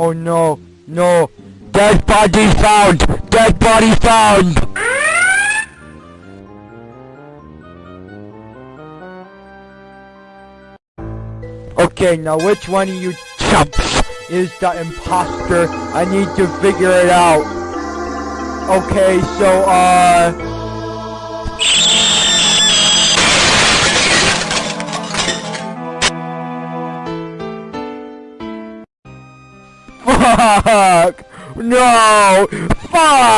Oh no, no. Dead body found! Dead body found! Okay, now which one of you chumps is the imposter? I need to figure it out. Okay, so, uh... Fuck! No! Fuck!